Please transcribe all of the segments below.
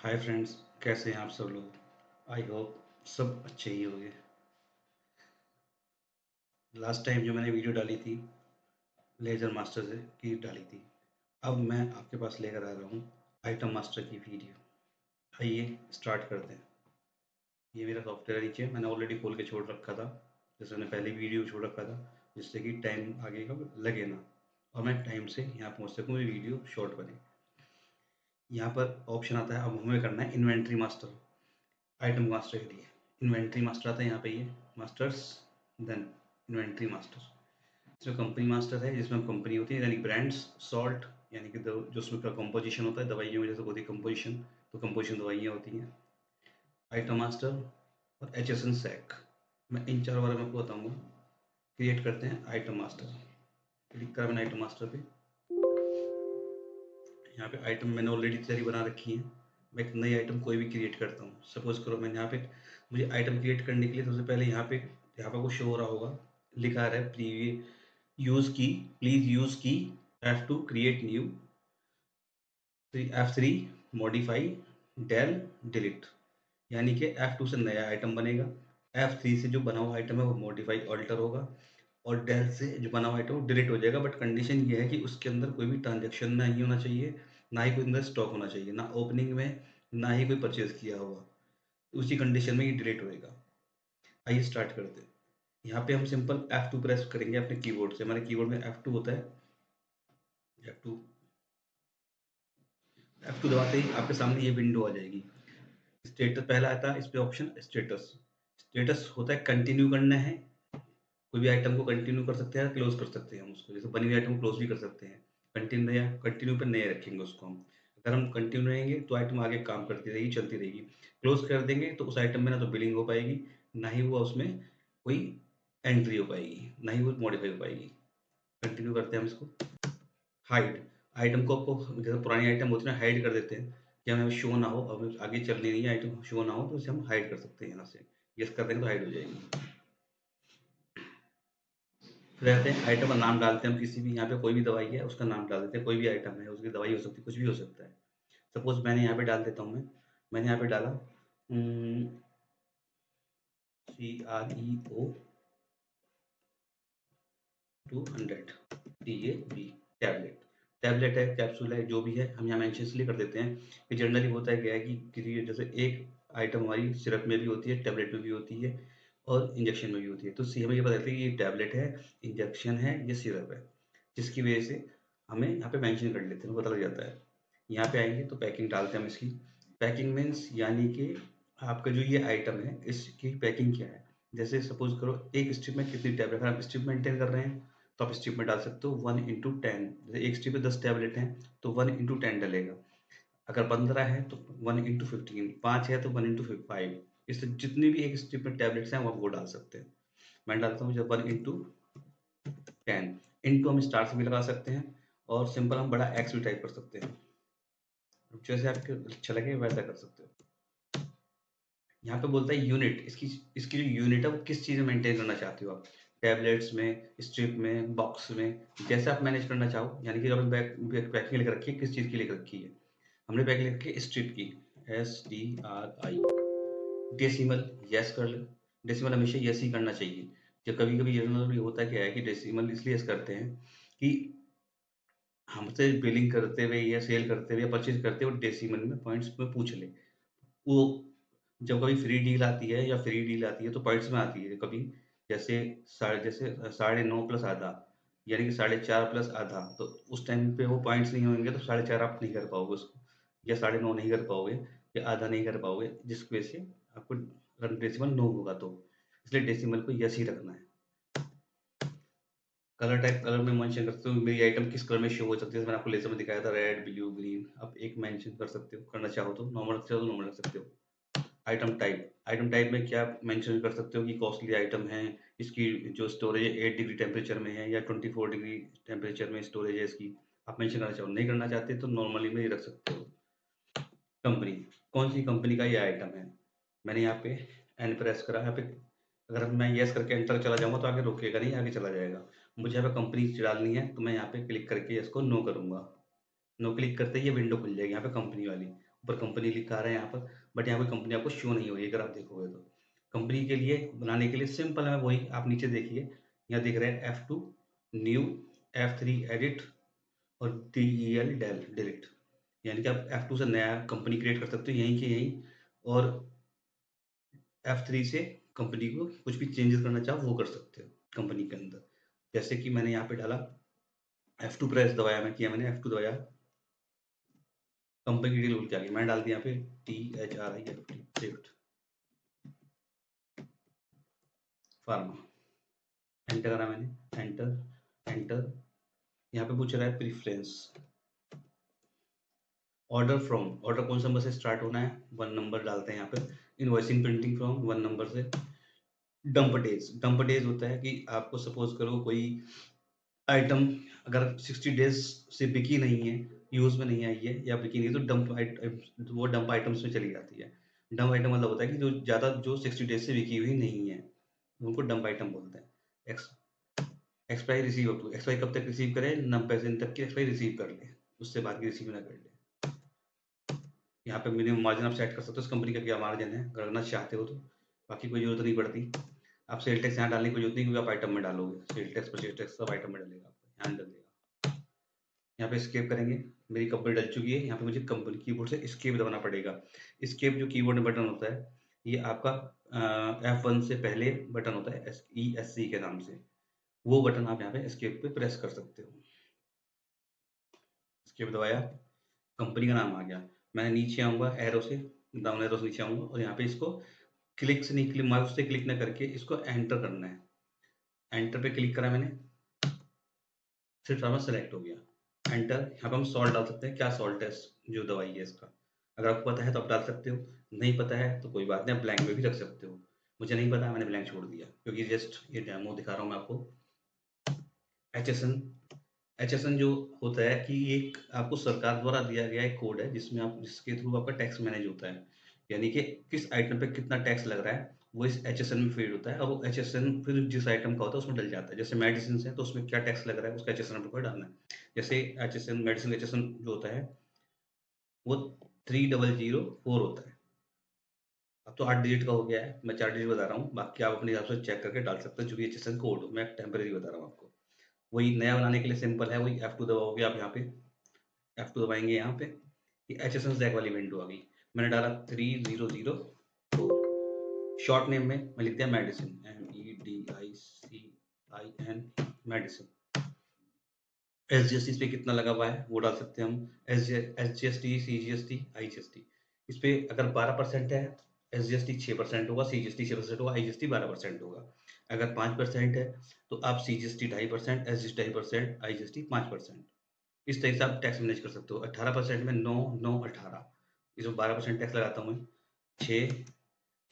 Hi friends, कैसे हैं आप सब लोग? आई होप सब अच्छे ही होंगे। लास्ट टाइम जो मैंने वीडियो डाली थी लेजर मास्टर से, की डाली थी। अब मैं आपके पास लेकर आ रहा हूँ आइटम मास्टर की वीडियो आइए स्टार्ट करते हैं। ये मेरा सॉफ्टवेयर नीचे, मैंने ऑलरेडी खोल के छोड़ रखा था। जैसे मैंने पहले वीडियो छोड़ रखा था, जिससे कि टाइम आगे का लगे ना। और मैं टाइम से यहाँ पहुँच सकूँ वीडियो शॉर्ट बने। यहाँ पर ऑप्शन आता है, अब हमें करना है इन्वेंट्री मास्टर आइटम मास्टर के लिए। इन्वेंट्री मास्टर आता है यहाँ पे ये मास्टर्स देन इन्वेंट्री मास्टर इसमें कंपनी मास्टर है, जिसमें कंपनी होती है, यानी ब्रांड्स सॉल्ट यानी कि जो उसमें कंपोजिशन होता है, दवाइयों में जैसे होती है कंपोजिशन तो कंपोजिशन दवाइयाँ होती हैं। आइटम मास्टर और एच एस एन सैक मैं इन चार बारे में आपको बताऊँगा। क्रिएट करते हैं आइटम मास्टर क्लिक करा मैंने आइटम मास्टर पे। यहाँ पे आइटम मैंने ऑलरेडी तैयारी बना रखी है। मैं एक नई आइटम कोई भी क्रिएट करता हूँ। सपोज़ करो मैंने यहाँ पे मुझे आइटम क्रिएट करने के लिए सबसे पहले यहाँ पे यहाँ पे वो शो हो रहा होगा। लिखा रहा है please use key please use key F two create new F three modify del delete यानी कि एफ़ टू से नया आइटम बनेगा। एफ़ थ्री से जो बना हुआ आइटम है वो मॉडिफाई ऑल्टर होगा। और डेल से जो बना हुआ आइटम वो डिलीट हो जाएगा। बट कंडीशन ये है कि उसके अंदर कोई भी ट्रांजेक्शन नहीं होना चाहिए। ना ही कोई अंदर स्टॉक होना चाहिए, ना ओपनिंग में, ना ही कोई परचेज किया होगा उसी कंडीशन में ये डिलीट होएगा। आइए स्टार्ट करते हैं। यहाँ पे हम सिंपल F2 प्रेस करेंगे अपने कीबोर्ड से। हमारे कीबोर्ड में F2 होता है। F2 F2 दबाते ही आपके सामने ये विंडो आ जाएगी। स्टेटस पहला आता है, इस पे ऑप्शन स्टेटस स्टेटस होता है कंटिन्यू करना है। कोई भी आइटम को कंटिन्यू कर सकते हैं क्लोज कर सकते हैं हम उसको। जैसे बनी हुई आइटम क्लोज भी कर सकते हैं। कंटिन्यू या कंटिन्यू पर नहीं रखेंगे उसको हम। अगर हम कंटिन्यू रहेंगे तो आइटम आगे काम करती रहेगी, चलती रहेगी। क्लोज कर देंगे तो उस आइटम में ना तो बिलिंग हो पाएगी, ना ही वो उसमें कोई एंट्री हो पाएगी, ना ही वो मॉडिफाई हो पाएगी। कंटिन्यू करते हैं हम इसको। हाइड आइटम को आपको, जैसे पुरानी आइटम होती है हाइड कर देते हैं कि हमें शो ना हो, अब आगे चलनी नहीं है आइटम शो ना हो तो उसे हम हाइड कर सकते हैं यहाँ से। यस कर देंगे तो हाइड हो जाएगी। रहते हैं आइटम का नाम डालते हैं, हम किसी भी यहाँ पे कोई भी दवाई है, उसका नाम डाल देते हैं, कोई भी आइटम है, उसकी दवाई हो सकती है, कुछ भी हो सकता है। सपोज़ मैंने यहाँ पे डाल देता हूँ मैं, मैंने यहाँ पे डाला C R E O two hundred D A B tablet tablet है कैप्सूल है, जो भी है, हम यहाँ इसलिए कर देते हैं कि जनरली होता है क्या है कि जैसे एक आइटम हमारी सिरप में भी होती है टैबलेट में भी होती है और इंजेक्शन में भी होती है। तो सी हमें ये पता है कि ये टैबलेट है इंजेक्शन है, ये सिरप है। जिसकी वजह से हमें यहाँ पे मेंशन कर लेते हैं, पता लग जाता है। यहाँ पे आएँगे तो पैकिंग डालते हैं हम इसकी। पैकिंग मीन्स यानी कि आपका जो ये आइटम है, इसकी पैकिंग क्या है? जैसे सपोज़ करो, एक स्ट्रिप में कितनी टैबलेट अगर आप स्ट्रिप मेंटेन कर रहे हैं तो आप स्ट्रिप में डाल सकते हो वन इंटू टेन जैसे एक स्ट्रिप में दस टैबलेट हैं तो वन इंटू टेन डलेगा। अगर पंद्रह है तो वन इंटू फिफ्टीन पाँच है तो वन इंटू फाइव इससे जितनी भी एक स्ट्रिप में टैबलेट्स हैं, वो वो डाल सकते हैं। मैं डालता हूँ जब वन इंटू टेन इंटू हम स्टार से भी लगा सकते हैं और सिंपल हम बड़ा एक्स भी टाइप कर सकते हैं। जैसे आपको अच्छा लगे, वैसा कर सकते हो। यहाँ पे बोलता है यूनिट इसकी इसकी जो यूनिट है, वो किस चीज़ में मेंटेन करना चाहते हो आप? टैबलेट्स में स्ट्रिप में बॉक्स में, जैसे आप मैनेज करना चाहो। यानी कि जब बैक पैकिंग लिख रखी है, किस चीज़ की लिख रखी है? हमने पैकिंग लिख रखी है स्ट्रिप की। S D R I decimal yes कर ले। डेसिमल हमेशा यस ही करना चाहिए। जब कभी कभी जनरल होता क्या है कि डेसिमल इसलिए यस करते हैं कि हमसे बिलिंग करते हुए या सेल करते हुए या परचेज करते हुए डेसिमल में पॉइंट्स में पूछ ले। वो जब कभी फ्री डील आती है या फ्री डील आती है तो पॉइंट्स में आती है कभी। जैसे साढ़े जैसे साढ़े नौ प्लस आधा, यानी कि साढ़े चार प्लस आधा तो उस टाइम पे वो पॉइंट्स नहीं होंगे तो साढ़े चार आप नहीं कर पाओगे उसको। या साढ़े नौ नहीं कर पाओगे, या आधा नहीं कर पाओगे, जिसकी वजह से आपको अगर डेसिमल नो होगा तो। इसलिए डेसिमल को यस ही रखना है। कलर टाइप कलर में मेंशन कर सकते हो, मेरी आइटम किस कलर में शो हो सकती है? मैंने आपको लेजर में दिखाया था रेड ब्लू ग्रीन आप एक मेंशन कर सकते हो, करना चाहो तो। नॉर्मल रख तो नॉर्मल रख सकते हो। आइटम टाइप आइटम टाइप में क्या मेंशन कर सकते हो कि कॉस्टली आइटम है, इसकी जो स्टोरेज है एट डिग्री टेम्परेचर में है या ट्वेंटी फोर डिग्री टेम्परेचर में स्टोरेज है इसकी। आप मेंशन करना चाहो, नहीं करना चाहते तो नॉर्मली में ही रख सकते हो। कंपनी कौन सी कंपनी का ये आइटम है? मैंने यहाँ पे एन प्रेस करा, यहाँ पे अगर मैं येस करके एंटर चला जाऊँगा तो आगे रोकेगा नहीं, आगे चला जाएगा। मुझे यहाँ पे कंपनी डालनी है तो मैं यहाँ पे क्लिक करके इसको नो करूँगा। नो क्लिक करते ही ये विंडो खुल जाएगी यहाँ पे कंपनी वाली। ऊपर कंपनी लिखा रहा है यहाँ पर बट यहाँ पर कंपनी आपको शो नहीं होगी, अगर आप देखोगे तो। कंपनी के लिए, बनाने के लिए सिंपल है, वही आप नीचे देखिए। यहाँ दिख रहे हैं F two new F three edit और D E L del delete यानी कि आप एफ़ टू से नया कंपनी क्रिएट कर सकते हो, यहीं के यहीं। और एफ़ थ्री से कंपनी को कुछ भी चेंजेस करना चाहो, वो कर सकते हो कंपनी के अंदर। जैसे कि मैंने यहाँ पे डाला एफ़ टू प्रेस दबाया मैं, किया मैंने एफ़ टू दबाया। कंपनी की डील क्या मैंने डाल दिया यहाँ पे T H R I F T shift pharma enter करा मैंने। एंटर एंटर यहाँ पे पूछ रहा है प्रीफ्रेंस ऑर्डर फ्रॉम ऑर्डर कौन सा नंबर से स्टार्ट होना है? वन नंबर डालते हैं यहाँ पे। Invoicing printing from one number से। डंप डेज़ डंप डेज़ होता है कि आपको सपोज़ करो कोई आइटम अगर 60 डेज़ से बिकी नहीं है यूज़ में नहीं आई है, या बिकी नहीं है तो डंप वो डंप आइटम्स में चली जाती है। डंप आइटम मतलब होता है कि जो ज़्यादा, जो 60 डेज़ से बिकी हुई नहीं है, उनको डंप आइटम बोलते हैं। Ex expiry receive up to expiry कब तक रिसीव करें? नब्बे दिन तक की एक्सपायरी रिसीव कर ले। उससे बाद की रिसीव ना कर ले। यहाँ पे मिनिमम मार्जिन आप सेट कर सकते हो। उस कंपनी का क्या मार्जिन है? करना चाहते हो तो। बाकी कोई ज़रूरत नहीं पड़ती। आप सेल टैक्स यहाँ डालने की ज़रूरत नहीं क्योंकि आप आइटम में डालोगे। सेल टैक्स परचेज टैक्स सब आइटम में डालेगा आपको। यहाँ डाल यहाँ पे स्केप करेंगे। मेरी कंपनी डल चुकी है। यहाँ पे मुझे कंपनी कीबोर्ड से स्केप दबाना पड़ेगा। स्केप जो कीबोर्ड में बटन होता है, ये आपका एफ़ वन से पहले बटन होता है ई एस सी के नाम से। वो बटन आप यहाँ पे स्केप पे प्रेस कर सकते हो। स्केप दबाया। कंपनी का नाम आ गया। मैं नीचे आऊँगा एरो से डाउन एरो से नीचे आऊँगा और यहाँ पे इसको क्लिक से नहीं क्लिक माउस से क्लिक ना करके इसको एंटर करना है। एंटर पे क्लिक करा मैंने। सिर्फ़ फार्मा सेलेक्ट हो गया। एंटर यहाँ पे हम सॉल्ट डाल सकते हैं। क्या सॉल्ट है जो दवाई है इसका? अगर आपको पता है तो आप डाल सकते हो। नहीं पता है तो कोई बात नहीं, आप ब्लैंक में भी रख सकते हो। मुझे नहीं पता, मैंने ब्लैंक छोड़ दिया। क्योंकि जस्ट ये डेमो दिखा रहा हूँ मैं आपको। एच एस एन एचएसएन जो होता है कि एक आपको सरकार द्वारा दिया गया एक कोड है, जिसमें आप, जिसके थ्रू आपका टैक्स मैनेज होता है। यानी कि किस आइटम पे कितना टैक्स लग रहा है, वो इस एचएसएन में फ़ीड होता है। और वो एचएसएन फिर जिस आइटम का होता है, उसमें डल जाता है। जैसे मेडिसिन है तो उसमें क्या टैक्स लग रहा है, उसका एच एस नंबर डालना है। जैसे एच एस मेडिसिन एचएसएन जो होता है, वो थ्री डबल ज़ीरो फोर होता है। अब तो आठ डिजिट का हो गया है, मैं चार डिजिट बता रहा हूँ, बाकी आप अपने हिसाब से चेक करके डाल सकते हैं जो भी एच कोड मैं टेम्परेरी बता रहा हूँ आपको। वही नया बनाने के लिए सिंपल है, वही एफ़ टू दबाओगे आप यहाँ पे। एफ़ टू दबाएँगे यहाँ पे एच एस जैक वाली विंडो आ गई। मैंने डाला थ्री ज़ीरो ज़ीरो तो शॉर्ट नेम में मैं लिख दिया medicine M E D I C I N medicine S G S T इस पर कितना लगा हुआ है, वो डाल सकते हैं हम। S G S G S T C G S T I G S T इस पर अगर बारह परसेंट है एस जी एस टी छः परसेंट होगा सी जी एस टी छः परसेंट होगा आई जी एस टी बारह परसेंट होगा। अगर पाँच परसेंट है तो आप सी जी एस टी ढाई परसेंट एस जी एस ढाई percent I G S T पाँच परसेंट। इस तरीके से आप टैक्स मैनेज कर सकते हो। अट्ठारह परसेंट में नौ नौ, अठारह। इसमें बारह परसेंट टैक्स लगाता हूँ छः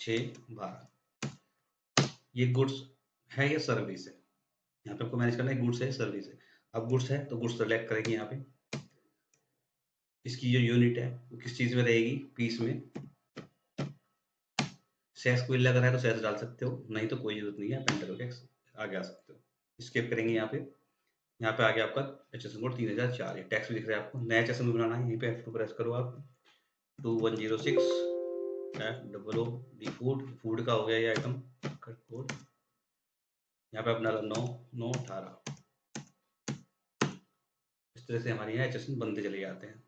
छः, बारह। ये गुड्स है या सर्विस है? यहाँ पे आपको मैनेज करना है गुड्स है सर्विस है? अब गुड्स है तो गुड्स सेलेक्ट करेंगे यहाँ पे। इसकी जो यूनिट है, वो किस चीज़ में रहेगी? पीस में। सेस कोई लग रहा है तो सेस डाल सकते हो, नहीं तो कोई ज़रूरत नहीं है पेंटर टैक्स आगे आ सकते हो। स्केप करेंगे यहाँ पे। यहाँ पे आगे आपका एच एस कोड तीन हज़ार चार टैक्स भी दिख रहा है आपको। नया एच एस बनाना है, यहीं पे एफ़ टू प्रेस करो आप। Two one zero six F double O D food food का हो गया ये आइटम कोड यहाँ पे अपना नौ नौ, अठारह। इस तरह से हमारे यहाँ एच एस बनते चले जाते हैं।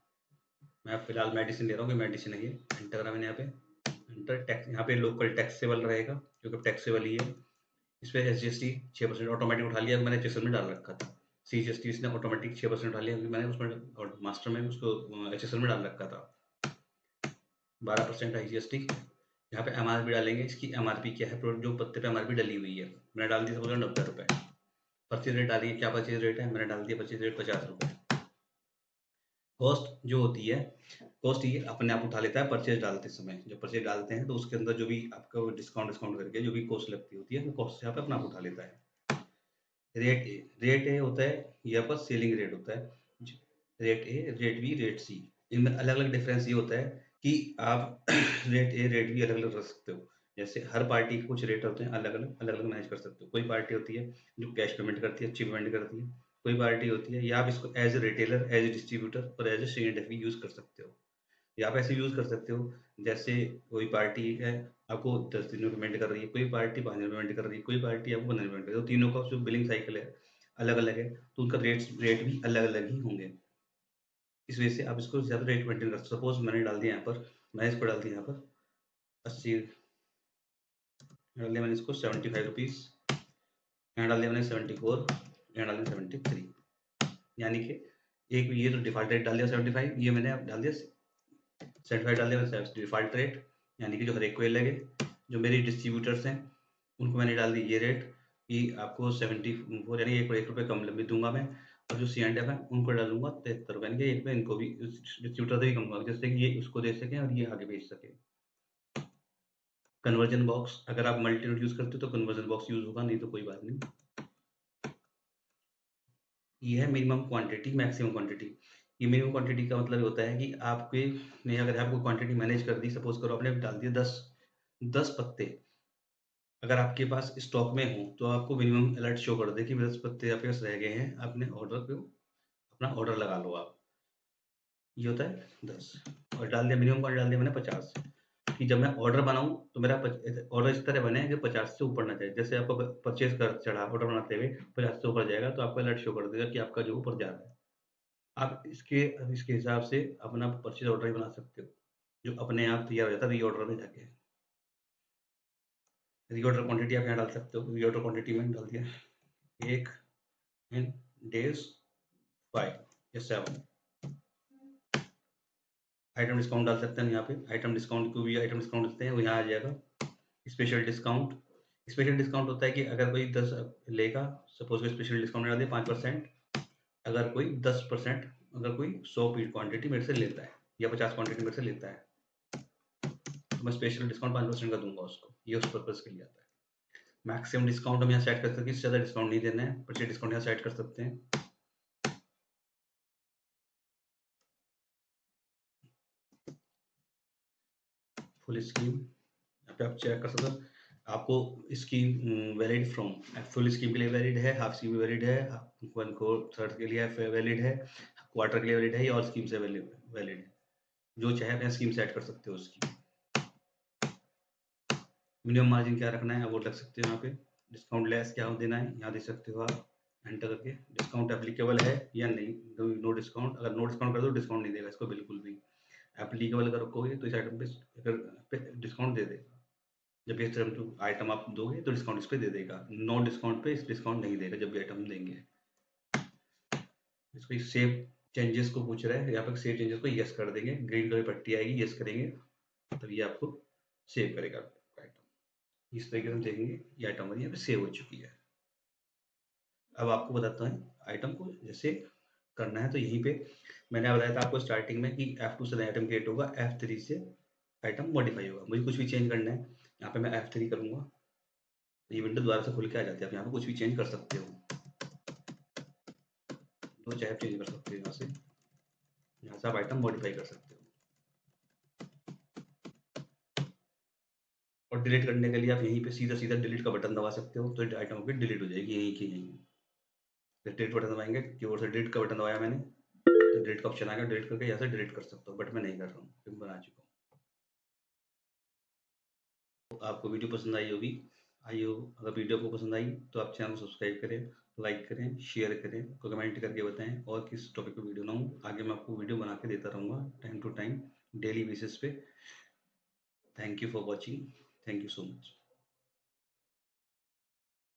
मैं फ़िलहाल मेडिसिन दे रहा हूँ कि मेडिसिन है। ये एंटर करा मैंने यहाँ पे। एंटर टैक्स यहाँ पे लोकल टैक्सेबल रहेगा क्योंकि टैक्सेबल ही है। इस पर एस जी एस टी छः परसेंट ऑटोमेटिक उठा लिया, मैंने एच में डाल रखा था। सी जी एस टी इसने ऑटोमेटिक छः परसेंट उठा लिया मैंने उसमें मास्टर में उसको एचएसएल में डाल रखा था। बारह percent I G S T यहाँ पे एम आर पी डालेंगे। इसकी एम आर पी क्या है? जो पत्ते पे एम आर पी डली हुई है। मैंने डाल दी था नब्बे रुपये परचेज रेट डालिए क्या परचेज रेट है? मैंने डाल दिया परचेज रेट पचास रुपये कॉस्ट जो होती है कॉस्ट ये अपने आप उठा लेता है परचेज डालते समय। जब परचेज डालते हैं तो उसके अंदर जो भी आपका डिस्काउंट डिस्काउंट करके जो भी कॉस्ट लगती होती है, वो कॉस्ट यहाँ पे अपना आप उठा लेता है। रेट ए रेट ए होता है, ये आपका सेलिंग रेट होता है। Rate A rate B rate C इनमें अलग अलग डिफरेंस ये होता है कि आप रेट ए रेट बी अलग अलग रख सकते हो। जैसे हर पार्टी के कुछ रेट होते हैं अलग अलग अलग अलग मैनेज कर सकते हो। कोई पार्टी होती है जो कैश पेमेंट करती है, अच्छी पेमेंट करती है। कोई पार्टी होती है, या आप इसको as a retailer as a distributor और एज ए सी यूज़ कर सकते हो। या आप ऐसे यूज़ कर सकते हो। जैसे कोई पार्टी है, आपको दस दिन पेमेंट कर रही है, कोई पार्टी पाँच दिन पेमेंट कर रही है, कोई पार्टी आपको पंद्रह पेमेंट कर रही है। तो तीनों का जो बिलिंग साइकिल है अलग अलग है तो उनका रेट रेट भी अलग अलग ही होंगे। इस वजह से आप इसको ज़्यादा रेट मेंटेन कर सपोज़ मैंने डाल दिया यहाँ पर, मैं इसको डाल दिया यहाँ पर, अस्सी डाल दिया मैंने इसको सेवेंटी फाइव रुपीज़ यहाँ डाल दिया मैंने सेवेंटी फोर यहाँ डाल दिया सेवेंटी थ्री यानी कि एक ये तो डिफ़ॉल्ट रेट डाल दिया सेवेंटी फाइव ये मैंने अब डाल दिया सेवेंटी डाल दिया डिफ़ॉल्ट रेट यानी कि जो हर एक को लगे, जो मेरी डिस्ट्रीब्यूटर्स हैं, उनको मैंने डाल दी ये रेट कि आपको सेवेंटी फोर यानी एक एक रुपये कम लंबी दूँगा मैं, और जो सी एंड एफ़ है, उनको डालूँगा तिहत्तर रुपये यानी कि एक रुपये इनको भी डिस्ट्रीब्यूटर से भी कम दूँगा, जिससे कि ये उसको दे सकें और ये आगे भेज सके। कन्वर्जन बॉक्स अगर आप मल्टी नोट यूज़ करते हो तो कन्वर्जन बॉक्स यूज़ होगा, नहीं तो कोई बात नहीं। ये है मिनिमम क्वांटिटी मैक्सिमम क्वांटिटी ये मिनिमम क्वांटिटी का मतलब होता है कि आपके ने अगर आपको क्वांटिटी मैनेज कर दी सपोज़ करो आपने डाल दिया दस दस पत्ते। अगर आपके पास स्टॉक में हो तो आपको मिनिमम अलर्ट शो कर दे कि दस पत्ते आपके पास रह गए हैं, आपने ऑर्डर पे अपना ऑर्डर लगा लो आप। ये होता है दस। और डाल दिया मिनिमम क्वांटिटी डाल दिया मैंने पचास। कि जब मैं ऑर्डर बनाऊँ तो मेरा ऑर्डर इस तरह बने कि पचास से ऊपर ना जाए। जैसे आपको परचेज कर चढ़ा ऑर्डर बनाते हुए पचास से ऊपर जाएगा तो आपका अलर्ट शो कर देगा कि आपका जो ऊपर जा रहा है। आप इसके इसके हिसाब से अपना परचेज ऑर्डर ही बना सकते हो, जो अपने आप तैयार हो जाता है री ऑर्डर में जाके। री ऑर्डर क्वान्टिटी आप यहाँ डाल सकते हो री ऑर्डर क्वान्टिटी में डाल दिया। एक डेज़ फाइव या सेवन आइटम डिस्काउंट डाल सकते हैं यहाँ पे। आइटम डिस्काउंट को भी आइटम डिस्काउंट देते हैं, वो यहाँ आ जाएगा। स्पेशल डिस्काउंट स्पेशल डिस्काउंट होता है कि अगर कोई दस लेगा सपोज़ कोई स्पेशल डिस्काउंट डाल दे पाँच परसेंट अगर कोई दस परसेंट, अगर कोई सौ पीट क्वांटिटी मेरे से लेता है, या पचास क्वांटिटी मेरे से लेता है तो मैं स्पेशल डिस्काउंट पाँच परसेंट का दूँगा उसको। ये उस पर्पज़ के लिए आता है। मैक्सिमम डिस्काउंट हम यहाँ सेट कर सकते हैं ज़्यादा डिस्काउंट नहीं देना है परचेज डिस्काउंट यहाँ सेट कर सकते हैं। फुल स्कीम यहाँ पे आप चेक कर सकते हो। आपको scheme valid from full scheme के लिए वैलिड है हाफ़ स्कीम वैलिड है वन को थर्ड के लिए वैलिड है क्वार्टर के लिए वैलिड है, या और स्कीम से वैलिड है। जो चाहे अपने स्कीम सेट कर सकते हो उसकी। मिनिमम मार्जिन क्या रखना है वो रख सकते हो यहाँ पे। डिस्काउंट लेस क्या देना है, यहाँ दे सकते हो आप। एंटर करके। डिस्काउंट एप्लीकेबल है या नहीं? नो डिस्काउंट अगर नो डिस्काउंट कर दो डिस्काउंट नहीं देगा, इसको बिल्कुल भी। एप्लीकेबल अगर रखोगे तो इस आइटम पे डिस्काउंट दे देगा। जब ये आइटम आप दोगे तो डिस्काउंट इस पर दे देगा। नो डिस्काउंट पे इस डिस्काउंट नहीं देगा जब भी आइटम देंगे। इसको सेव चेंजेस को पूछ रहा है। यहाँ पर सेव चेंजेस को यस कर देंगे। ग्रीन कलर पट्टी आएगी यस करेंगे। तब ये आपको सेव करेगा आइटम इस तरीके से हम देखेंगे ये आइटम हमारी यहाँ पे सेव हो चुकी है। अब आपको बताता हूँ आइटम को जैसे करना है तो यहीं पे मैंने बताया था आपको स्टार्टिंग में कि F2 से आइटम क्रिएट होगा। F3 से आइटम मॉडिफाई होगा। मुझे कुछ भी चेंज करना है। यहाँ पे मैं F3 करूँगा। तो ये विंडो दोबारा से खुल के आ जाती है। आप यहाँ पे कुछ भी चेंज कर सकते हो। दो चाहे चेंज कर सकते हो यहाँ से। यहाँ से आप आइटम मॉडिफाई कर सकते हो। और डिलीट करने के लिए आप यहीं पे सीधा सीधा डिलीट का बटन दबा सकते हो। तो आइटम की डिलीट हो जाएगी, यहीं की यहीं। डिलीट बटन दबाएँगे कीबोर्ड से डिलीट का बटन दबाया मैंने तो डिलीट का ऑप्शन आएगा डिलीट करके यहाँ से डिलीट कर सकता हूँ बट मैं नहीं कर रहा हूँ। बना चुका हूँ। तो आपको वीडियो पसंद आई होगी, आई हो, अगर वीडियो आपको पसंद आई तो आप चैनल को सब्सक्राइब करें लाइक करें शेयर करें कमेंट करके बताएँ और किस टॉपिक पर वीडियो बनाऊँ आगे मैं आपको वीडियो बना के देता रहूँगा time to time daily basis पे। Thank you for watching thank you so much